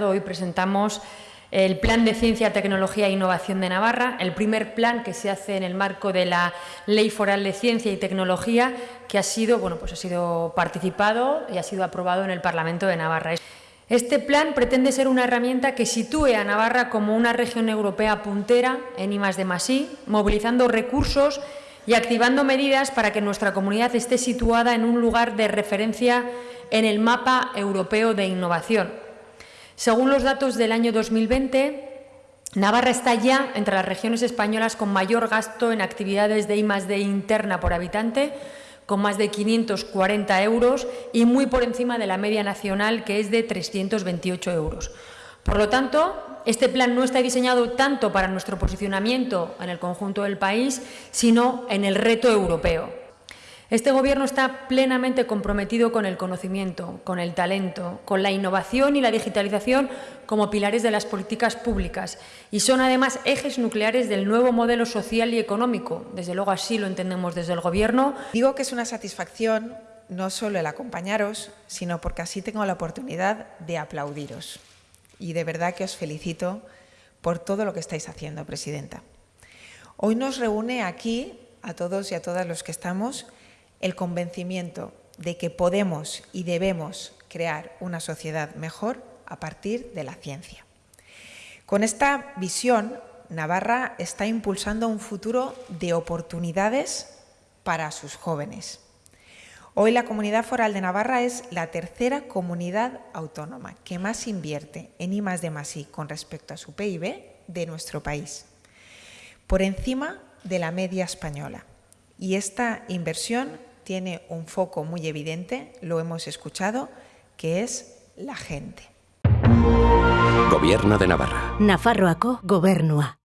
Hoy presentamos el Plan de Ciencia, Tecnología e Innovación de Navarra, el primer plan que se hace en el marco de la Ley Foral de Ciencia y Tecnología, que ha sido, bueno, pues ha sido participado y ha sido aprobado en el Parlamento de Navarra. Este plan pretende ser una herramienta que sitúe a Navarra como una región europea puntera en I+D+I, movilizando recursos y activando medidas para que nuestra comunidad esté situada en un lugar de referencia en el mapa europeo de innovación según los datos del año 2020, Navarra está ya entre las regiones españolas con mayor gasto en actividades de I+D interna por habitante, con más de 540 euros y muy por encima de la media nacional, que es de 328 euros. Por lo tanto, este plan no está diseñado tanto para nuestro posicionamiento en el conjunto del país, sino en el reto europeo. Este Gobierno está plenamente comprometido con el conocimiento, con el talento, con la innovación y la digitalización como pilares de las políticas públicas y son además ejes nucleares del nuevo modelo social y económico. Desde luego así lo entendemos desde el Gobierno. Digo que es una satisfacción no solo el acompañaros, sino porque así tengo la oportunidad de aplaudiros. Y de verdad que os felicito por todo lo que estáis haciendo, Presidenta. Hoy nos reúne aquí, a todos y a todas los que estamos, el convencimiento de que podemos y debemos crear una sociedad mejor a partir de la ciencia. Con esta visión, Navarra está impulsando un futuro de oportunidades para sus jóvenes. Hoy la Comunidad Foral de Navarra es la tercera comunidad autónoma que más invierte en I de I con respecto a su PIB de nuestro país, por encima de la media española. Y esta inversión tiene un foco muy evidente, lo hemos escuchado, que es la gente. Gobierno de Navarra. Nafarroako gobernua.